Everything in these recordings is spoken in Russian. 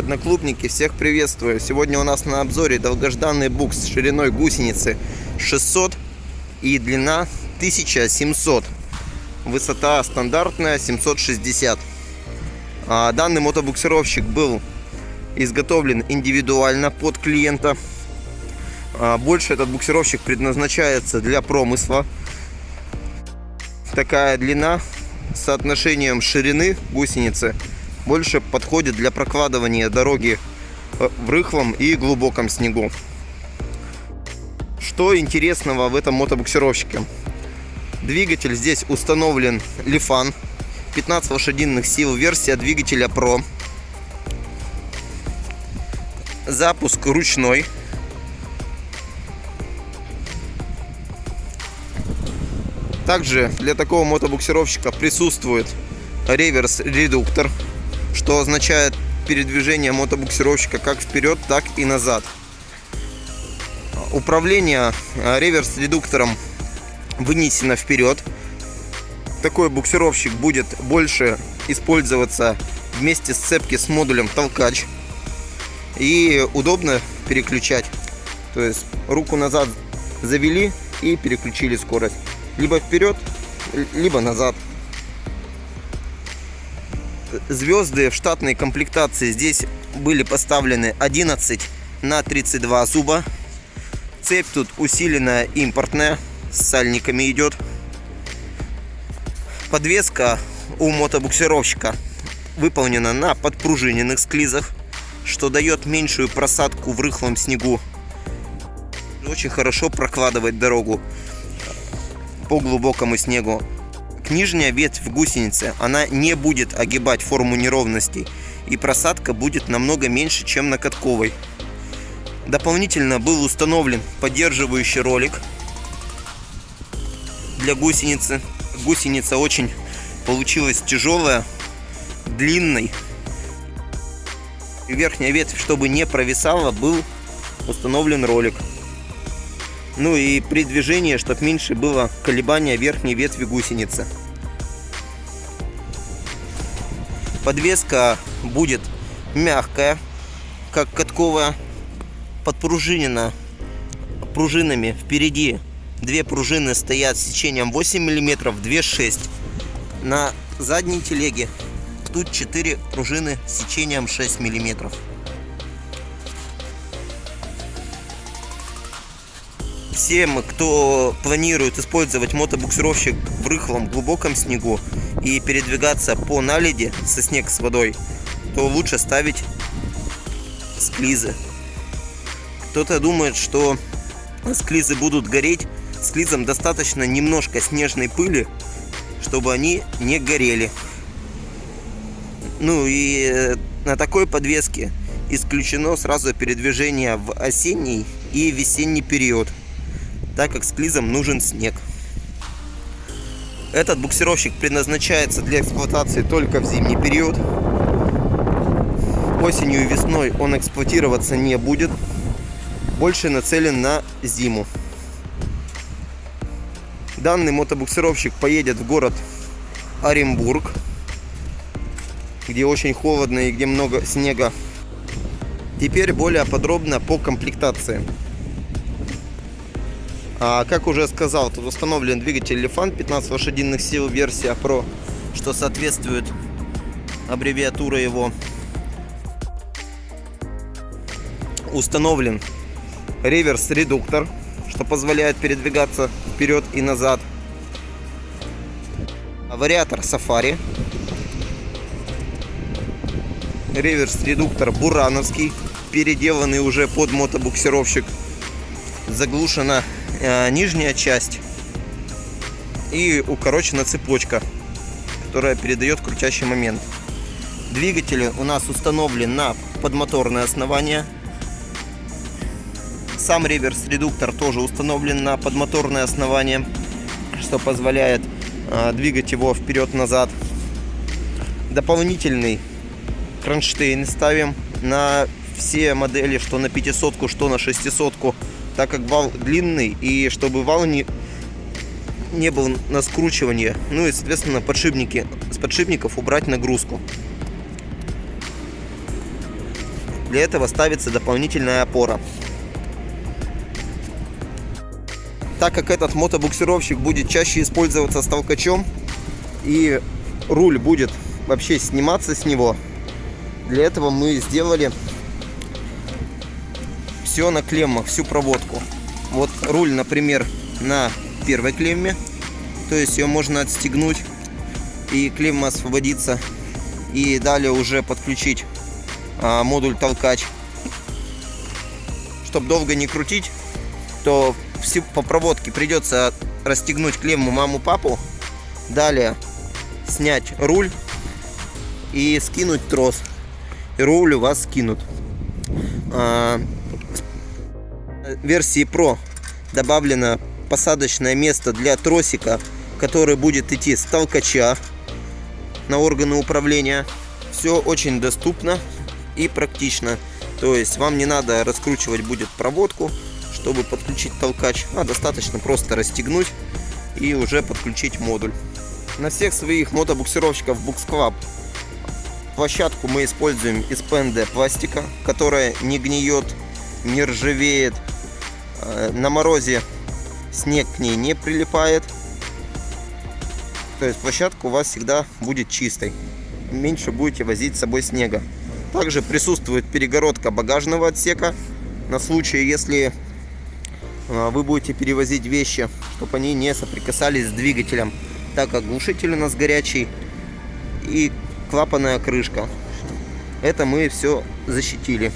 Одноклубники, всех приветствую! Сегодня у нас на обзоре долгожданный букс с шириной гусеницы 600 и длина 1700. Высота стандартная 760. А данный мотобуксировщик был изготовлен индивидуально под клиента. А больше этот буксировщик предназначается для промысла. Такая длина с соотношением ширины гусеницы больше подходит для прокладывания дороги э, в рыхлом и глубоком снегу. Что интересного в этом мотобуксировщике? Двигатель здесь установлен Lifan 15 лошадиных сил, версия двигателя Pro. Запуск ручной. Также для такого мотобуксировщика присутствует реверс-редуктор что означает передвижение мотобуксировщика как вперед, так и назад. Управление э, реверс-редуктором вынесено вперед. Такой буксировщик будет больше использоваться вместе с цепки с модулем толкач. И удобно переключать. То есть руку назад завели и переключили скорость. Либо вперед, либо назад звезды в штатной комплектации здесь были поставлены 11 на 32 зуба. Цепь тут усиленная импортная, с сальниками идет. Подвеска у мотобуксировщика выполнена на подпружиненных склизах, что дает меньшую просадку в рыхлом снегу. Очень хорошо прокладывать дорогу по глубокому снегу нижняя ветвь гусеницы, она не будет огибать форму неровностей, и просадка будет намного меньше, чем на катковой. Дополнительно был установлен поддерживающий ролик для гусеницы. Гусеница очень получилась тяжелая, длинной. Верхняя ветвь, чтобы не провисала, был установлен ролик. Ну и при движении, чтобы меньше было колебания верхней ветви гусеницы. Подвеска будет мягкая, как катковая, подпружинена пружинами впереди. Две пружины стоят с сечением 8 мм, две 6 На задней телеге тут 4 пружины с сечением 6 миллиметров. Всем, кто планирует использовать мотобуксировщик в рыхлом глубоком снегу и передвигаться по наледи со снег с водой, то лучше ставить склизы. Кто-то думает, что склизы будут гореть. Склизам достаточно немножко снежной пыли, чтобы они не горели. Ну и э, на такой подвеске исключено сразу передвижение в осенний и весенний период так как с клизом нужен снег. Этот буксировщик предназначается для эксплуатации только в зимний период. Осенью и весной он эксплуатироваться не будет. Больше нацелен на зиму. Данный мотобуксировщик поедет в город Оренбург, где очень холодно и где много снега. Теперь более подробно по комплектации. А, как уже сказал, тут установлен двигатель Lifan 15 лошадиных сил версия Pro, что соответствует аббревиатура его. Установлен реверс-редуктор, что позволяет передвигаться вперед и назад. Вариатор Safari. Реверс-редуктор Бурановский, переделанный уже под мотобуксировщик. Заглушена нижняя часть и укорочена цепочка, которая передает крутящий момент. Двигатель у нас установлен на подмоторное основание. Сам реверс-редуктор тоже установлен на подмоторное основание, что позволяет э, двигать его вперед-назад. Дополнительный кронштейн ставим на все модели, что на 500, что на 600 так как вал длинный и чтобы вал не, не был на скручивание. Ну и, соответственно, подшипники, с подшипников убрать нагрузку. Для этого ставится дополнительная опора. Так как этот мотобуксировщик будет чаще использоваться с толкачом и руль будет вообще сниматься с него, для этого мы сделали все на клеммах, всю проводку. Вот руль, например, на первой клемме, то есть ее можно отстегнуть и клемма освободится и далее уже подключить а, модуль толкач. Чтобы долго не крутить, то все по проводке придется расстегнуть клемму маму-папу, далее снять руль и скинуть трос. И руль у вас скинут. А, версии Pro добавлено посадочное место для тросика, который будет идти с толкача на органы управления. Все очень доступно и практично. То есть вам не надо раскручивать будет проводку, чтобы подключить толкач, а достаточно просто расстегнуть и уже подключить модуль. На всех своих мотобуксировщиков Buxclub площадку мы используем из ПНД пластика, которая не гниет, не ржавеет. Э, на морозе снег к ней не прилипает. То есть площадка у вас всегда будет чистой. Меньше будете возить с собой снега. Также присутствует перегородка багажного отсека на случай, если а, вы будете перевозить вещи, чтобы они не соприкасались с двигателем, так как глушитель у нас горячий и клапанная крышка. Это мы все защитили.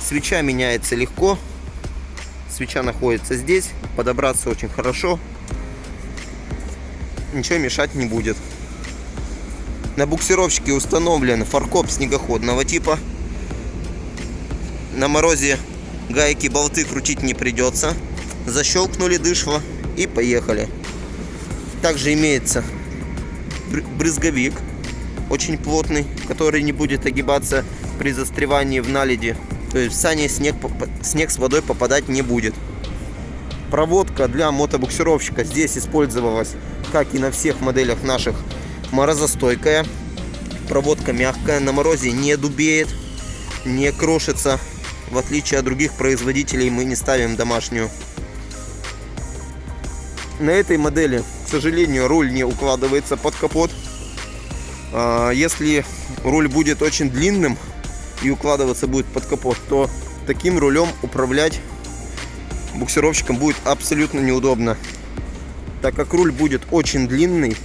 Свеча меняется легко. Свеча находится здесь. Подобраться очень хорошо. Ничего мешать не будет. На буксировщике установлен фаркоп снегоходного типа. На морозе гайки, болты крутить не придется. Защелкнули дышло и поехали. Также имеется брызговик, очень плотный, который не будет огибаться при застревании в наледи. То есть в сане снег, снег с водой попадать не будет. Проводка для мотобуксировщика здесь использовалась, как и на всех моделях наших морозостойкая. Проводка мягкая, на морозе не дубеет, не крошится. В отличие от других производителей мы не ставим домашнюю. На этой модели, к сожалению, руль не укладывается под капот. А, если руль будет очень длинным и укладываться будет под капот, то таким рулем управлять буксировщиком будет абсолютно неудобно. Так как руль будет очень длинный,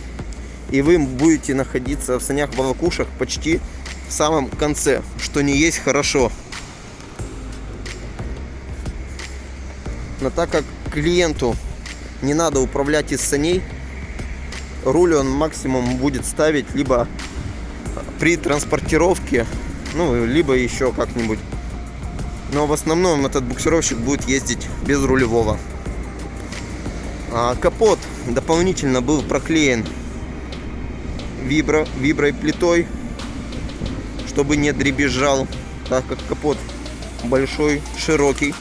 и вы будете находиться в санях волокушах почти в самом конце, что не есть хорошо. Но так как клиенту не надо управлять из саней, руль он максимум будет ставить либо при транспортировке, ну, либо еще как-нибудь. Но в основном этот буксировщик будет ездить без рулевого. А капот дополнительно был проклеен вибро, виброй плитой, чтобы не дребезжал, так как капот большой, широкий.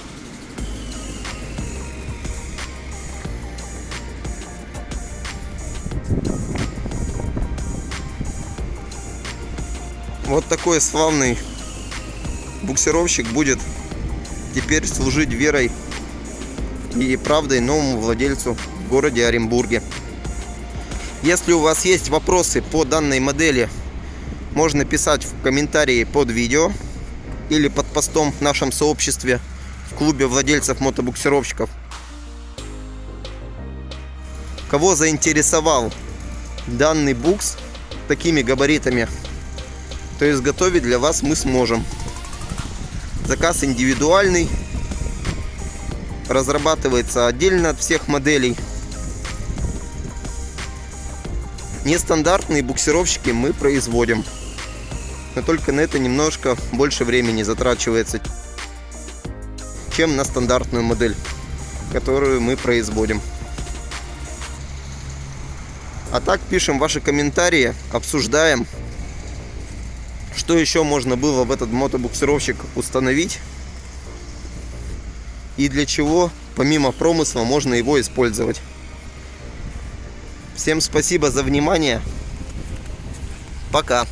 Вот такой славный буксировщик будет теперь служить верой и правдой новому владельцу в городе Оренбурге. Если у вас есть вопросы по данной модели, можно писать в комментарии под видео или под постом в нашем сообществе в клубе владельцев мотобуксировщиков. Кого заинтересовал данный букс такими габаритами, то изготовить для вас мы сможем. Заказ индивидуальный, разрабатывается отдельно от всех моделей. Нестандартные буксировщики мы производим. Но только на это немножко больше времени затрачивается, чем на стандартную модель, которую мы производим. А так пишем ваши комментарии, обсуждаем, что еще можно было в этот мотобуксировщик установить и для чего помимо промысла можно его использовать. Всем спасибо за внимание. Пока.